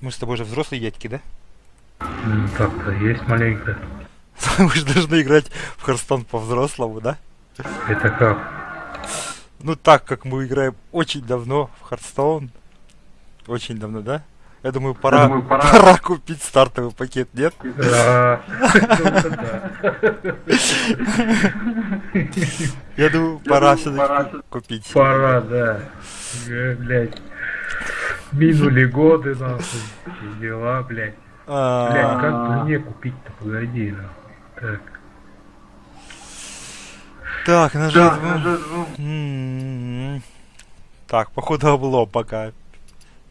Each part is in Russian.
Мы с тобой же взрослые дядьки, да? Ну, так-то есть маленько. Мы же должны играть в Харстон по-взрослому, да? Это как? Ну так, как мы играем очень давно в Хардстоун. Очень давно, да? Я думаю, пора, думаю, пора- пора купить стартовый пакет, нет? Да. Ну. Я думаю, пора все-таки купить. Пора, да. Э, Блядь. Минули годы, нахуй. Дела, блядь. А, Блядь, как мне купить-то, погоди. Так. Так, на Да, жертву. уже, ну, М, Так, походу облом пока.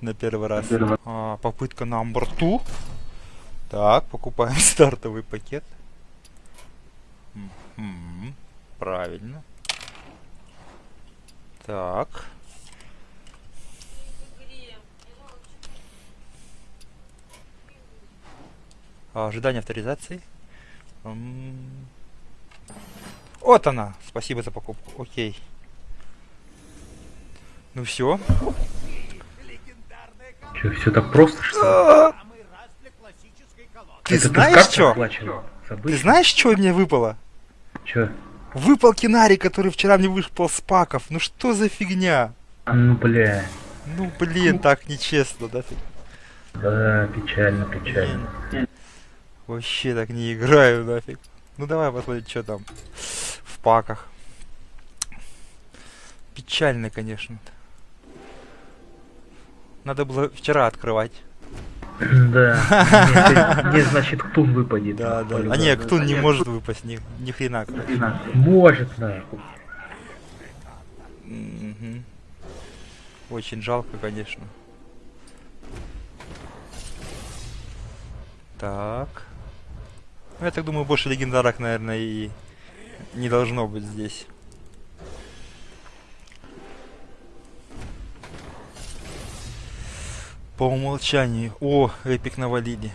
На первый раз. А, попытка на борту. Так, покупаем стартовый пакет. Мгм, Правильно. Так. Ожидание авторизации. Вот она. Спасибо за покупку. Окей. Ну все. Че, все так просто, что ли? Ты Это знаешь что? Ты знаешь, что мне выпало? Чё? Выпал кинарий, который вчера мне выпал с паков. Ну что за фигня? Ну, бля. Ну блин, так нечестно, да? Да, печально, печально. Блин. Вообще так не играю нафиг. Ну давай посмотрим, что там в паках. Печально, конечно. Надо было вчера открывать. Да. Мне, значит, ктун выпадет. Да, да. А не, кто не может выпасть ни, ни хрена. Может, нахуй. Очень жалко, конечно. Так. Ну, я так думаю, больше легендарок, наверное, и не должно быть здесь. По умолчанию. О, эпик навалили.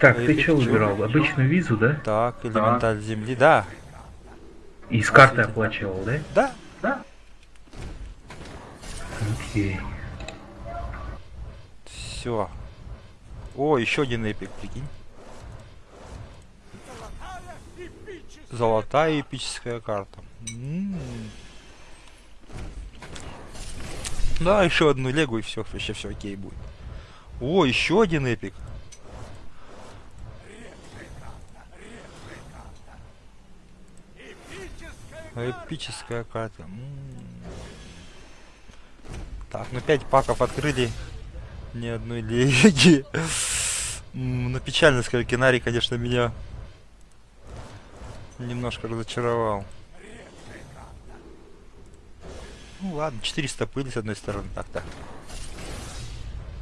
Так, Эпик, ты что выбирал? Обычную визу, да? Так, элементаль земли. Да, И с карты Офигеть. оплачивал, да? да. Да? Окей. Все. О, еще один эпик, прикинь. Золотая эпическая карта. М. Да, еще одну легу и все, вообще все окей будет. О, еще один эпик. Эпическая карта. М. Так, ну 5 паков открыли. Ни одной леги. Ну печально, скажу, Кинари, конечно, меня немножко разочаровал. Ну ладно, 400 пыли с одной стороны, так-то.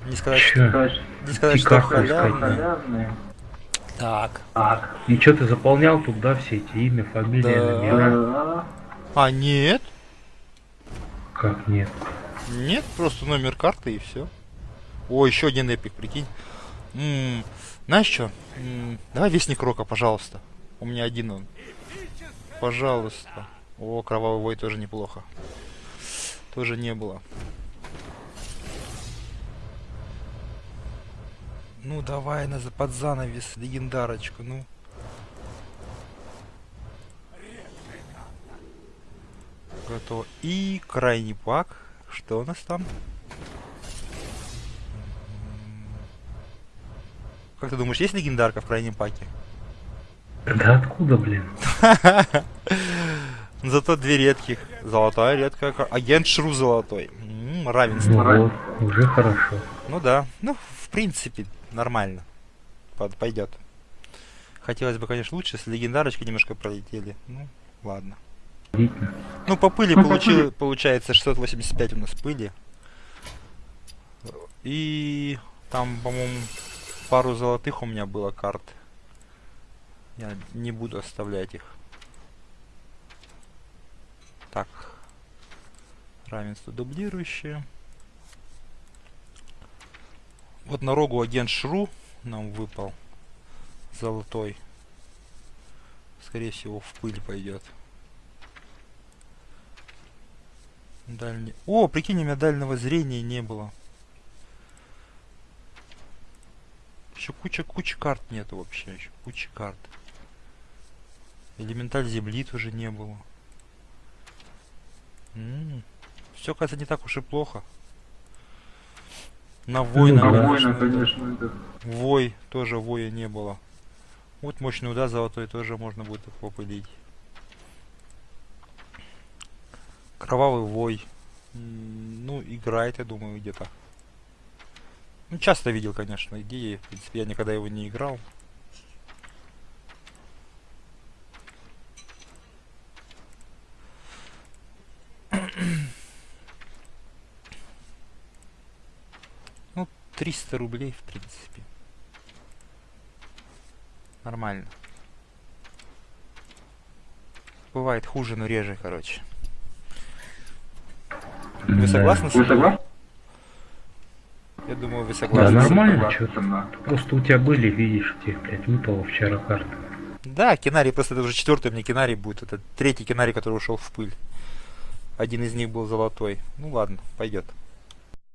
Не сказать, что, не сказать, что халявные. Так. Так. И что ты заполнял туда все эти имя, фамилия, Да. номера? Да. А, нет. Как нет? Нет, просто номер карты и все. О, еще один эпик, прикинь. М, знаешь что? давай вестник рока, пожалуйста. У меня один он. Пожалуйста. О, кровавый вой тоже неплохо. Тоже не было. Ну давай на под занавес легендарочку, ну. Готово. И крайний пак. Что у нас там? Как ты думаешь, есть легендарка в крайнем паке? Да откуда, блин? Зато две редких. Золотая редкая. Агент Шру золотой. М, равенство. Ну вот, уже хорошо. Ну да. Ну, в принципе, нормально. Под- Пойдет. Хотелось бы, конечно, лучше, если легендарочки немножко пролетели. Ну, ладно. Видно. Ну, по пыли Ну, получил, получается 685 у нас пыли. И там, по-моему, пару золотых у меня было карт. Я не буду оставлять их. Так. Равенство дублирующее. Вот на рогу агент Шру нам выпал. Золотой. Скорее всего, в пыль пойдет. Дальний. О, прикинь, у меня дальнего зрения не было. Еще куча, куча карт нету вообще. Еще куча карт. Элементаль земли тоже не было. Все, кажется, не так уж и плохо. На воина, да. конечно, конечно, это... Вой, тоже воя не было. Вот мощный удар золотой тоже можно будет попылить. Кровавый вой. М, Ну, играет, я думаю, где-то. Ну, часто видел, конечно, идеи. В принципе, я никогда его не играл. Ну, 300 рублей, в принципе. Нормально. Бывает хуже, но реже, короче. Вы согласны Вы согласны? Думаю, вы Да, согласны. этим. нормально, Согласен, что да. Просто у тебя были, видишь, тебе, блядь, выпало вчера карта. Да, Кинарий, просто это уже четвертый у меня Кинарий будет. Это третий Кинарий, который ушел в пыль. Один из них был золотой. Ну ладно, пойдет.